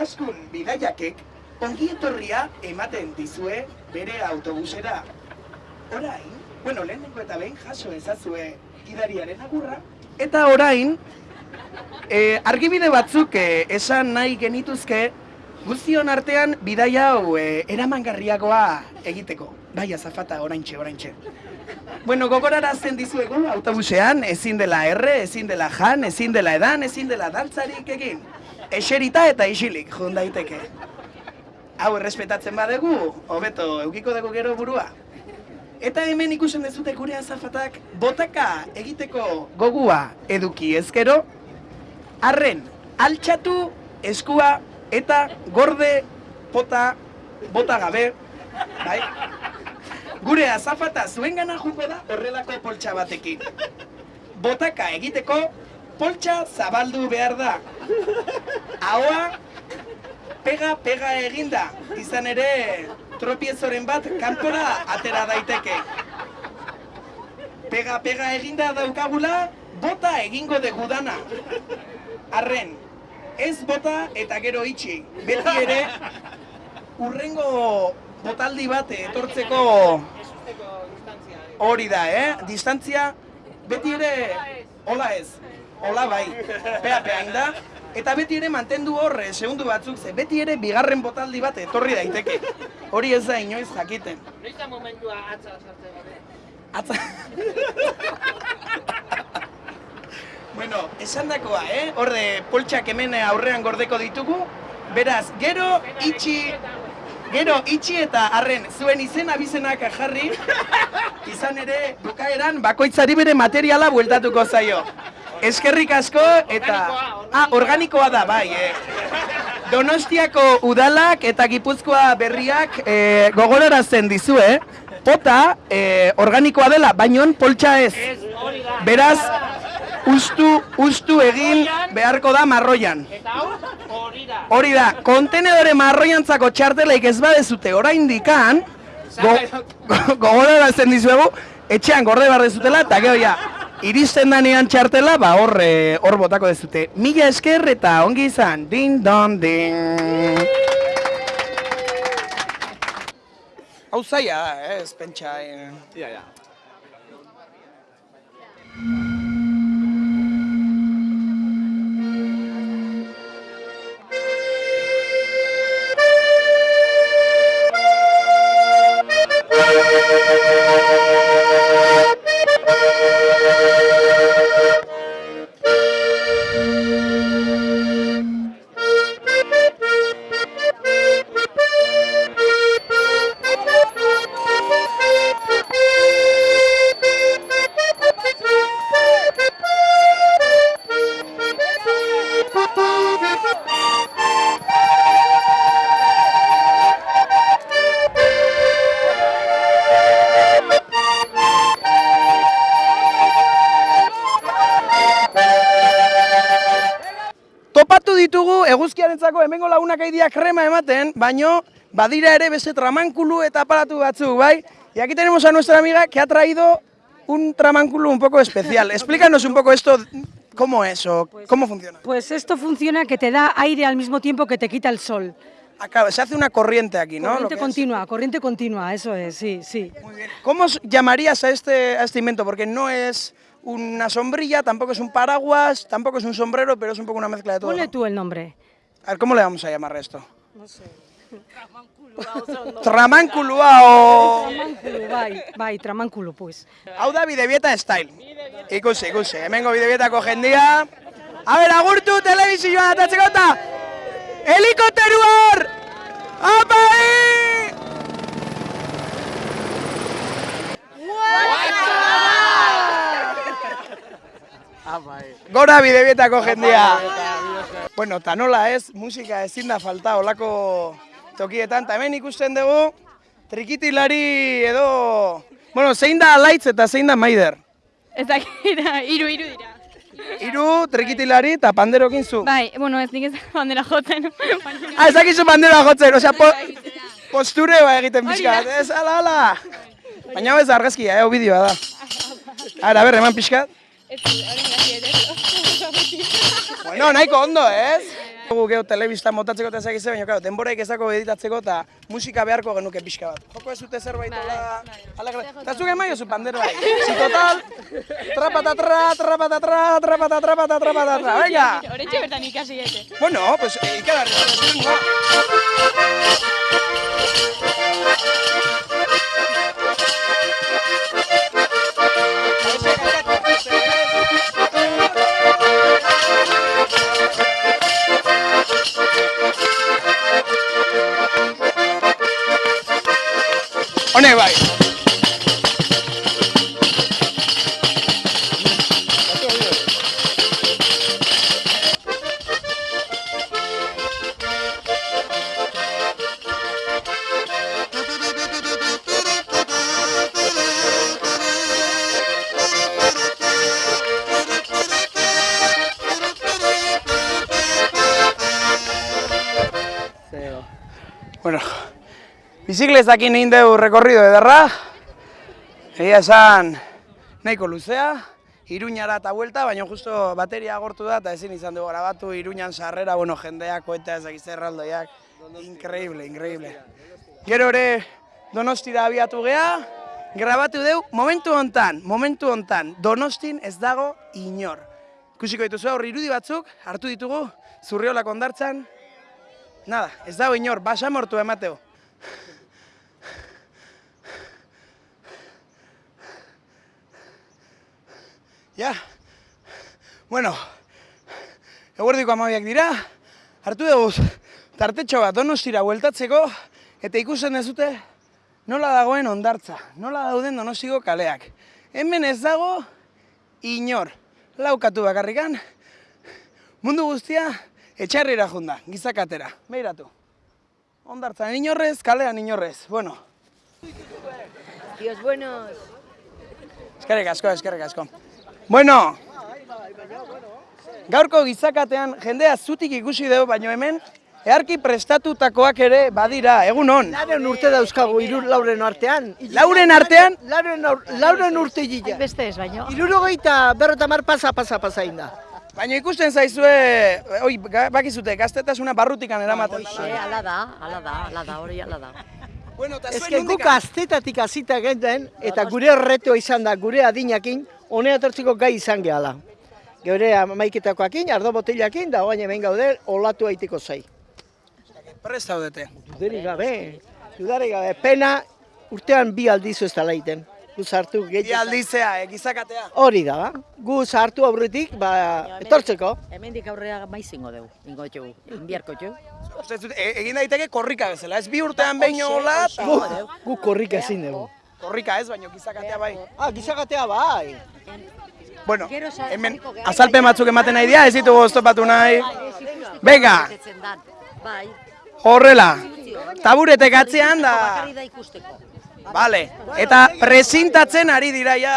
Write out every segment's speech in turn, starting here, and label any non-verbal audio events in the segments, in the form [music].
Askun bidaiakek ongi etorria ematen dizue bere autobusera. Orain, bueno, lehenengo eta behin jaso ezazue gidariaren agurra. Eta orain, e, argibide batzuk e, esan nahi genituzke guztion artean bidaia hau e, eramangarriagoa egiteko. Bai, azafata, oraintxe, oraintxe. Bueno, gogorarazten dizuegu autobusean, ezin dela erre, ezin dela jan, ezin dela edan, ezin dela dantzarik egin. Eserita eta isilik, jun daiteke. Hau errespetatzen badegu, hobeto eukiko dugu gero burua. Eta hemen ikusen dezute gure azafatak botaka egiteko gogua eduki ezkero, arren altxatu eskua eta gorde pota bota gabe, bai? Gure azafata zuen gana juko da horrelako poltsa batekin. Botaka egiteko poltsa zabaldu behar da. Ahoa pega-pega eginda, izan ere tropiezoren bat kanpora atera daiteke. Pega-pega eginda daukagula, bota egingo dugu dana. Arren, ez bota eta gero itxi. Beti ere, urrengo botaldi bat etortzeko hori da, eh? Distantzia, beti ere, hola ez, hola bai, pea pea da, eta beti ere mantendu horre, segundu batzuk, ze beti ere bigarren botaldi bat etorri daiteke. Hori ez da inoiz jakiten. Noiz momentua atza sartze gabe? Atza... bueno, esan dakoa, eh? Horde, poltsak hemen aurrean gordeko ditugu, beraz, gero itxi... Gero, itxi eta arren, zuen izena bizenak jarri, izan ere, bukaeran, bakoitzari bere materiala bueltatuko zaio. Eskerrik asko eta... Ah, organikoa da, bai, eh. Donostiako udalak eta Gipuzkoa berriak eh, gogorarazten dizue, pota eh, organikoa dela, bainon poltsa ez. Beraz, ustu, ustu egin beharko da marroian. Hori da. Kontenedore marroiantzako txarteleik ez badezute oraindikan, go, go, gogorarazten dizuegu, etxean gorde behar dezutela, eta gero ja, iristen danean txartela, ba hor, eh, hor botako dezute. Mila esker eta ongi izan, din don din. Hau zaila da, ez pentsa. Eh. Ja, ja. Ditugu eguzkiarentzako hemengo lagunak aidia krema ematen, baino badira ere beste tramankulu eta aparatu batzuk, bai? Y aquí tenemos a nuestra amiga que ha traído un tramanculo un poco especial. [laughs] Explícanos un poco esto, cómo es o cómo funciona. Pues esto funciona que te da aire al mismo tiempo que te quita el sol. Acaba, se hace una corriente aquí, ¿no? Corriente que es- continua, corriente continua, eso es, sí, sí. Muy bien. ¿Cómo llamarías a este, a este invento? Porque no es una sombrilla, tampoco es un paraguas, tampoco es un sombrero, pero es un poco una mezcla de todo. Ponle ¿no? tú el nombre. A ver, ¿cómo le vamos a llamar a esto? No sé. Tramanculua o... Tramankulu, bai, bai, tramankulu, pues. Hau da bidebieta style. Ikusi, ikusi, hemengo bidebietako jendia. A ber, agurtu telebizioan atatzeko eta... Helikopteru hor! Apai! Gora bidebietako jendia. Bueno, eta nola ez, musika ezin da falta olako tokietan. Ta hemen ikusten dugu, trikitilari edo... Bueno, zein da alaitz eta zein da maider? Ez dakira, [laughs] iru, iru dira. Hiru trikitilari eta panderokin zu. Bai, bueno, ez nik ez [laughs] bandera jotzen. Ah, ez dakizu bandera jotzen, osea, po, posture ba egiten pixka ez, ala, ala. Baina ez argazkia, eh, bideoa da. Ara, ber, eman pixka. Ez, hori. Bueno, nahiko ondo, ez? Gu geho telebista motatzeko eta ezagize, baina claro, denboraik ezako editatzeko eta musika beharko genuke pixka bat. Joko ez dute zerbait hola... alegre. Eta zuke maio zu panderoa. Si total, trapatatra, trapatatra, trapatatra, trapatatra, venga! Horretxe bertan ikasi gete. Bueno, pues ikalarri. Honek bai. Biziklezakin egin dugu rekorrido ederra. Egia esan nahiko luzea, Iruñara eta buelta, baina justo bateria agortu da eta ezin izan dugu grabatu Iruñan sarrera, bueno, jendeak, koeta ez dakiz erraldoiak. Increíble, increíble. Gero ere Donostira abiatu gea, grabatu deu momentu hontan, momentu hontan, Donostin ez dago inor. Ikusiko dituzu aurri irudi batzuk, hartu ditugu, zurriolak ondartzan, Nada, ez dago inor, basamortu emateo. Ja, bueno, eguerdiko amabiak dira, hartu dugu tartetxo bat donostira bueltatzeko, eta ikusten dezute nola dagoen ondartza, nola dauden donostiko kaleak. Hemen ez dago inor, laukatu bakarrikan, mundu guztia etxarrira junda, gizakatera, behiratu. Ondartzan inorrez, kalean inorrez, bueno. Dios buenos. Eskerrik asko, eskerrik asko. Bueno, gaurko gizakatean jendea zutik ikusi dugu, baino hemen, eharki prestatutakoak ere badira, egun hon. Lauren urte dauzkagu irur lauren artean. Lauren artean, Lauren, aur- lauren urte gila. Beste ez, baino. Irurogeita berrota mar pasa pasa pasa inda. baina ikusten zaizue, oi, bakizute, gaztetasuna barrutikan eramaten Hoxe, dela. ala da, ala da, ala da, hori ala da. Bueno, Ez que guk aztetatik azita genden, eta gure retoa izan da, gure adinakin, honea etortzeko gai izan gehala. Geure amaiketakoakin, ardo botilakin, da oain hemen gaude, olatu aiteko zai. prest zaudete. Dudarik gabe, dudarik gabe, pena urtean bi aldizu ez dela iten. Gu sartu Bi gehiago. aldizea, eh, gizakatea. Hori da, ba. gu sartu aurretik, ba, etortzeko. Hemendik aurrea maizingo dugu, ingo txugu, inbiarko txugu. E- egin daiteke korrika bezala, ez bi urtean behin hola, Gu, gu korrika ezin dugu. Korrika ez, baino gizakatea bai. Ah, gizakatea bai. Bueno, hemen azalpen batzuk ematen nahi dira, ez ditugu oztopatu nahi. Dan, bai. horrela, taburetek atzean da. Bakarri da ikusteko. Vale, eta presintatzen ari dira ja.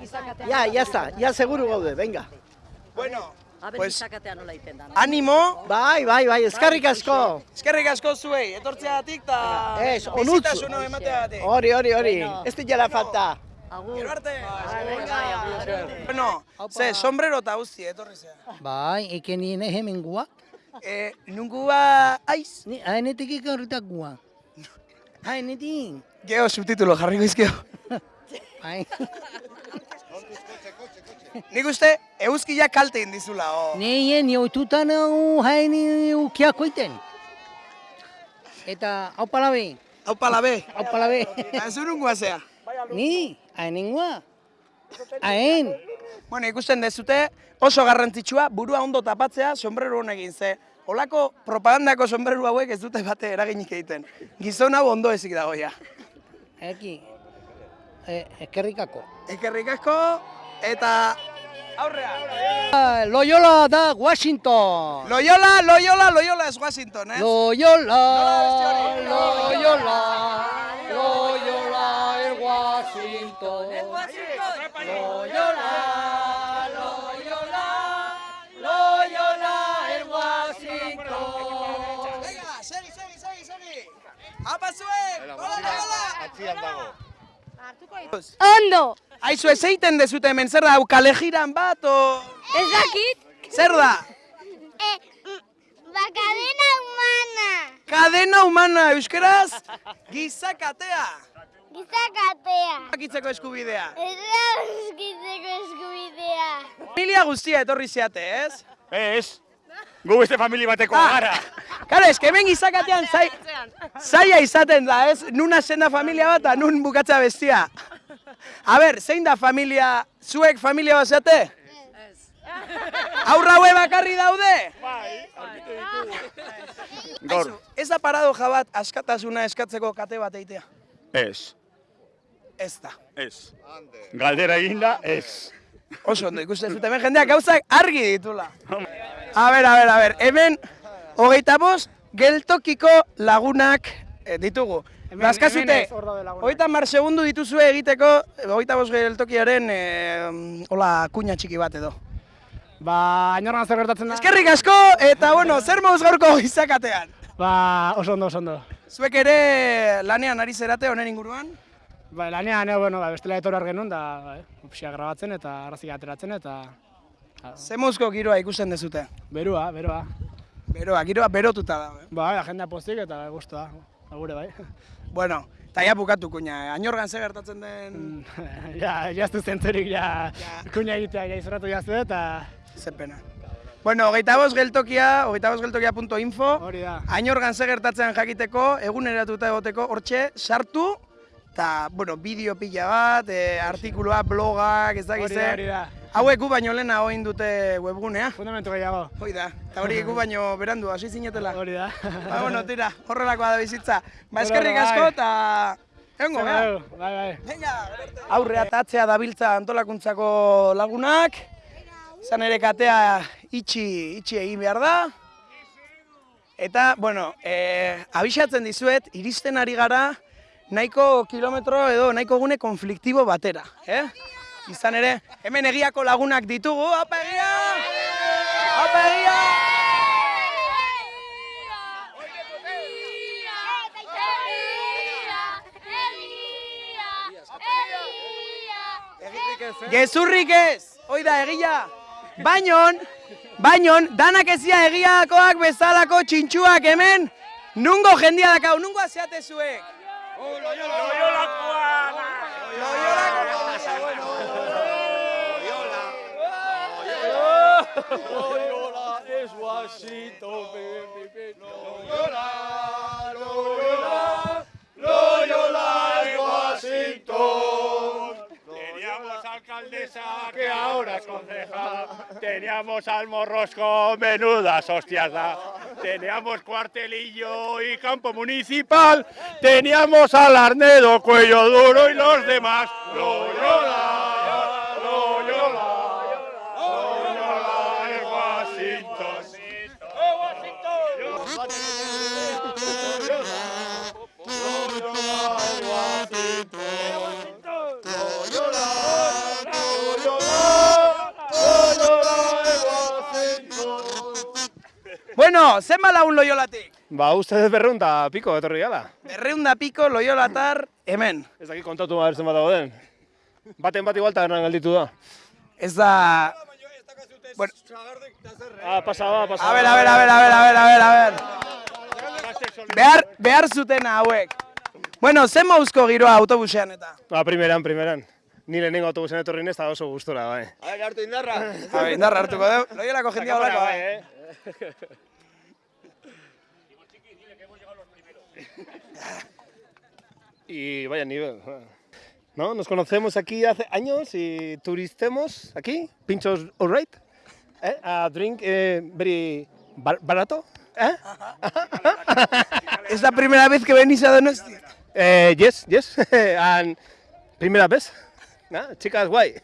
Gizakatea, Ja, ya está, ya seguru gaude, venga. Bueno, pues animo, Bai, bai, bai, eskarrik asko. eskerrik asko zuei, etortzeagatik eta Ez, onutzu. emateagatik. Hori, hori, hori, ez dira falta. Agur. Gero arte. Venga. Bueno, ze, sombrero eta guzti, etorri zea. Bai, nien hemen guak. Eh, nungua aiz? Ni haenetik ikarritak guak. Haenetik. Geo, subtitulo jarriko izkio. Bai. [laughs] [laughs] Nik uste, euskila kalte indizula, o. Neien, joitutan hau haeni ukiako iten. Eta, hau palabe, Hau palabe. hau palabe. Ez nungua zea. Ni, guak. Haen. Bueno, ikusten dezute, oso garrantzitsua, burua ondo tapatzea, sombrero honekin ze. Olako propagandako sombrero hauek ez dute bate eraginik egiten. Gizon hau ondo ezik dago ja. Eki, e, eskerrikako. Ekerrik asko, eta aurrea. Ah, Loyola da Washington. Loyola, Loyola, Loyola es Washington, eh? Loyola. Loyola, Loyola es Washington. Loyola, Loyola, Loyola es Washington. Venga, segi, segi, segi, segi. Apa zuek, hola, hola. Ondo! Aizu ez egiten dezute hemen, zer da, hau kale jiran bat, o... Ez dakit? Zer da? baka Kadena humana, euskeraz, gizakatea. Gizakatea. Akitzeko eskubidea. Errauskitzeko eskubidea. Familia guztia etorri zeate, ez? Ez, gu beste familia bateko Ah. gara. Karo, eske hemen gizakatean zai, zaila izaten da, ez? Nuna zen da familia bat, nun bukatza bestia. [laughs] A ber, zein da familia, zuek familia bat zeate? Aurra haue bakarri daude? Gaur, Ez da paradoja bat askatasuna eskatzeko kate bat eitea? ez, Ez da. ez. Galdera eginda, ez. Oso ondo ikusten zuten hemen jendeak gauzak argi ditula. A ber, a ber, a ber, hemen hogeita bost geltokiko lagunak eh, ditugu. Baskazute, hogeita mar segundu dituzue egiteko eh, hogeita bost geltokiaren eh, hola kuña txiki bat edo. Ba, ainorgan zer gertatzen da? Eskerrik asko eta bueno, zer mauz gaurko gizakatean? Ba, oso ondo, oso ondo. Zuek ere lanean ari zerate honen inguruan? Ba, lanean, eh, bueno, ba, bestela etor genuen da, ba, eh, pixka grabatzen eta arrazik ateratzen eta... ba, Ze mauzko giroa ikusten dezute? Berua, beroa. Beroa, giroa berotuta da. Eh? Ba, jendea pozik eta guztua, gure bai. Bueno, eta ja bukatu kuña, ainorgan zer gertatzen den... [laughs] ja, jaztu zentzerik, ja, kuña egitea, ja izorratu jaztu eta... Ze pena. Bueno, hogeita bost geltokia, hogeita bost geltokia.info, da. ainorgan ze gertatzen jakiteko, eguneratuta egoteko, hortxe, sartu, eta, bueno, bideo pila bat, e, artikulua, blogak, ez dakiz Hori da, hori da. Hauek gu baino lehena egin dute webgunea. Fundamentu gehiago. Hoi da, eta hori gu baino berandu, hasi zinetela. Hori da. Ba, bueno, tira, horrelakoa da bizitza. Ba, eskerrik bai. asko, eta... Egongo, gara. Bai, bai. Venga, aurrea eta atzea dabiltza antolakuntzako lagunak. Izan ere katea itxi, itxi egin behar da. Eta, bueno, e, abixatzen dizuet, iristen ari gara nahiko kilometro edo nahiko gune konfliktibo batera. Eh? Izan ere, hemen egiako lagunak ditugu, apa egia! Apa egia! Gezurrik ez, hoi da egia. Bainon, bainon, danak ezia egiakoak bezalako txintxuak hemen, nungo jendia dakau, nungo azeate zuek? Teníamos alcaldesa que ahora es concejal. Teníamos al morrosco, menudas hostias da. Teníamos cuartelillo y campo municipal. Teníamos al Arnedo, cuello duro y los demás. Loyola, Bueno, zenba lagun loiolatik? Ba, uste dut berreunta piko etorri gala. Berreunda piko loiolatar hemen. Ez dakit kontatu behar zenbat dago den. Baten bat igual tabernan gelditu da. Ez da... Bueno, Ah, pasa ba, pasa a ver, a ver, a ver, a ver, a ver, a ver, a ver. Behar, behar zutena hauek. Bueno, zen mauzko giroa autobusean eta? Ba, primeran, primeran. Ni lehenengo autobusen etorri nez, eta oso gustora, bai. [laughs] A ver, indarra hartuko dugu. Loiolako jendia holako, bai. eh? [laughs] Y vaya nivel. ¿No? Nos conocemos aquí hace años y turistemos aquí. Pinchos all right. ¿Eh? A drink eh, very bar- barato. ¿Eh? [laughs] Es la primera vez que venís a Donostia. Eh, yes, yes. [laughs] And primera vez. ¿No? Chicas, guay.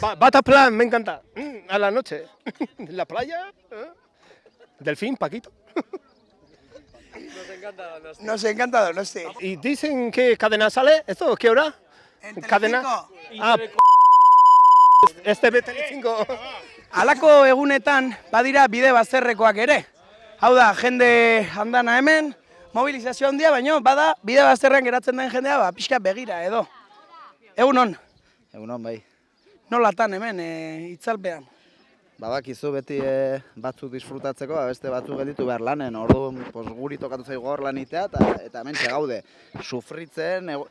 Ba- Bata plan, me encanta. Mm, A la noche. En [laughs] la playa. ¿eh? Delfín, Paquito. Nos encanta Donostia. Y dicen que cadena sale. ¿Esto qué hora? En Cadena. Telecinco. Ah, este B5. Halako egunetan badira bide bazterrekoak ere. Hau da, jende handana hemen, mobilizazio handia, baino bada bide bazterrean geratzen den jendea, ba, pixka begira edo. Egun on, Egunon, bai. Nolatan hemen, e, itzalpean. babakizu beti e, batzuk disfrutatzeko, ba, beste batzuk gelditu behar lanen, orduan pos, guri tokatu zaigu gaur lanitea, eta, eta hemen gaude, sufritzen, ego,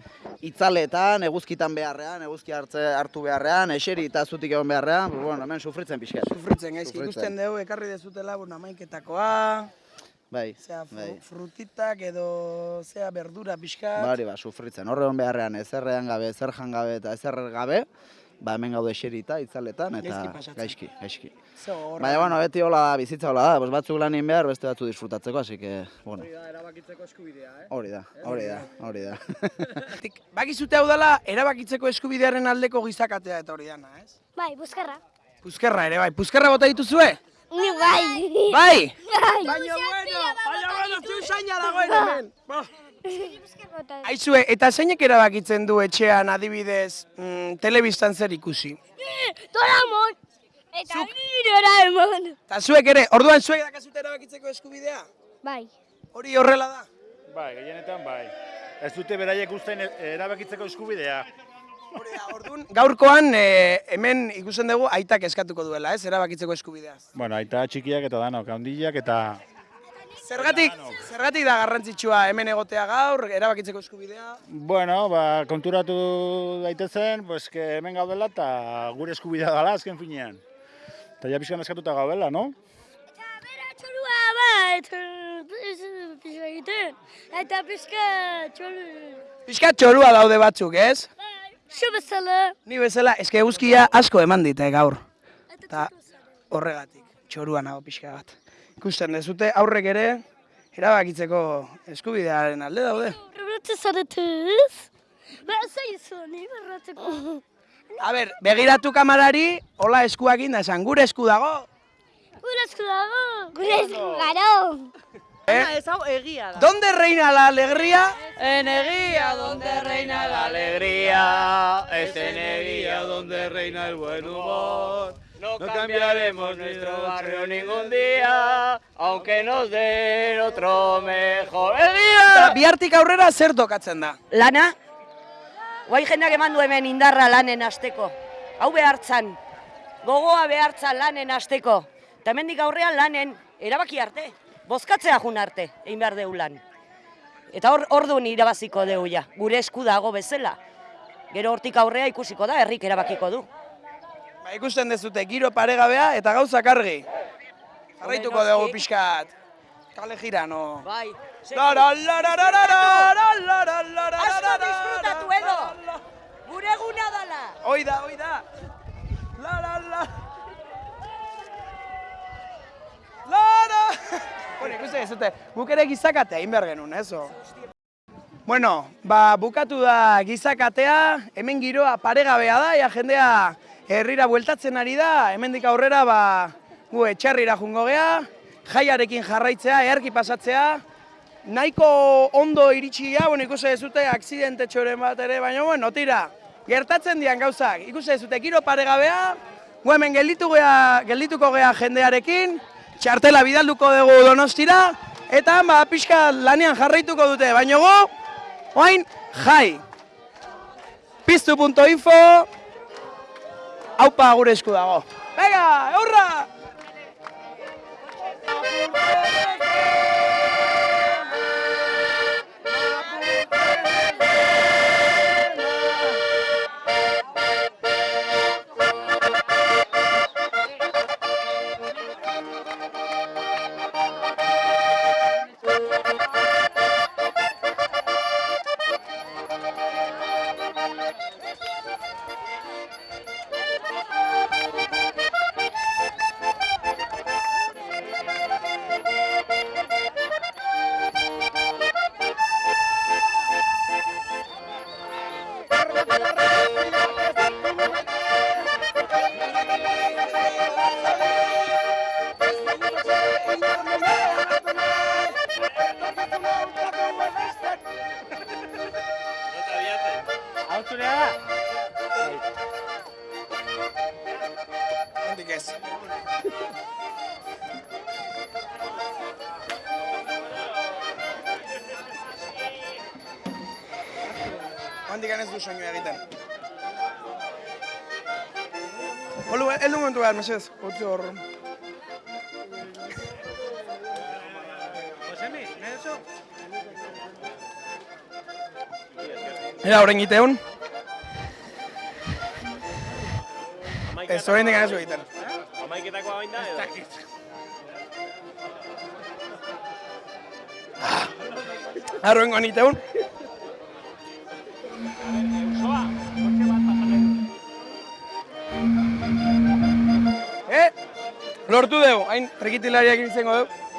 itzaletan, eguzkitan beharrean, eguzki hartze, hartu beharrean, eseri eta zutik egon beharrean, bueno, hemen sufritzen pixkat. Sufritzen, gaizki, ikusten dugu, ekarri dezutela, bueno, amaiketakoa, Bai, zea, fru, bai. frutitak edo, zea, verdura pixkat. Bari, ba, sufritzen, horre egon beharrean, ezerrean gabe, ezer gabe eta ezer gabe, ba, hemen gaude eserita, itzaletan, eta Gaizki gaizki. Baina, bueno, beti hola da, bizitza hola da, pues batzuk lanin behar, beste batzuk disfrutatzeko, así que, bueno. Hori da, erabakitzeko eskubidea, eh? Hori da, hori da, hori da. [laughs] Tik, Bakizute hau dela, erabakitzeko eskubidearen aldeko gizakatea eta hori dana, ez? Bai, buskarra. Puzkerra ere, bai. Puzkerra bota dituzue? Ni bai. Bai! Bai. Baina bueno, baina bueno, zu usaina dagoen hemen. Aizue, eta zeinek erabakitzen du etxean adibidez mm, telebistan zer ikusi? Doraemon. Eta ni Doraemon. Eta zuek ere, orduan zuek dakazute erabakitzeko eskubidea? Bai. Hori horrela da? Bai, gehienetan bai. Ez dute beraiek usten erabakitzeko eskubidea. Hori da, orduan, gaurkoan eh, hemen ikusten dugu aitak eskatuko duela, ez, erabakitzeko eskubideaz. Bueno, aita txikiak eta danok, handiak eta... Zergatik, zergatik da garrantzitsua hemen egotea gaur, erabakitzeko eskubidea? Bueno, ba, konturatu daitezen, pues, que hemen gaudela eta gure eskubidea dela azken finean. Eta ja pixkan eskatuta gaudela, no? Txorua bat. Pizka egiten. Eta pizka txoru. Piskat txorua daude batzuk, ez? Xo bezala. Ni bezala, eske eguzkia asko eman dit, eh, gaur. Eta horregatik, txorua nago pixka bat. Ikusten dezute, aurrek ere, erabakitzeko eskubidearen alde daude. Berratze zaretuz. Berratze izu, ni berratzeko. A ber, begiratu kamarari, hola eskuakin da esan, gure esku dago. Gure esku dago. Gure esku garo. Eh? Ez hau egia da. ¿Dónde reina la alegría? En egia, donde reina la alegría, es en Eguía donde reina el buen humor. No cambiaremos nuestro barrio ningún día, aunque nos den otro mejor día. bihartik aurrera zer tokatzen da? Lana, guai jendeak eman du hemen indarra lanen hasteko. Hau behartzan, gogoa behartzan lanen hasteko. Eta hemendik aurrean lanen erabaki arte, bozkatzea jun arte, egin behar deu lan. Eta hor orduan irabaziko deu ja, gure esku dago bezala. Gero hortik aurrea ikusiko da, herrik erabakiko du. Ba, ikusten dezute, giro paregabea eta gauza kargi. Jarraituko dugu pixkat. Kale jira, no? Bai. Asko disfrutatu edo! Gure guna dala! Hoi da, hoi da! La, la, la! La, la! Bueno, ikusten dezute, guk ere gizakatea inbehar genuen, ezo? Bueno, ba, bukatu da gizakatea, hemen giroa paregabea da, ja jendea herrira bueltatzen ari da, hemendik aurrera ba, gu etxarrira jungo gea, jaiarekin jarraitzea, eharki pasatzea, nahiko ondo iritsi ja, bueno, ikusi dezute, aksidente txoren bat ere, baina, bueno, tira, gertatzen dian gauzak, ikusi dezute, giro paregabea, gu hemen gelditu gea, geldituko gea jendearekin, txartela bidalduko dugu donostira, eta ba, pixka lanean jarraituko dute, baina gu, oain, jai. Piztu.info, haupa gure esku dago. Venga, eurra! Asturiana. ¿Dónde es? Handik ez du soinu egiten. Olu, eldu momentu behar, mesez, utzi Ez horrein zu egiten. Amaiketako hain da, edo? Arroengo aniteun. Eh? Lortu dugu, hain rekitilariak izango dugu.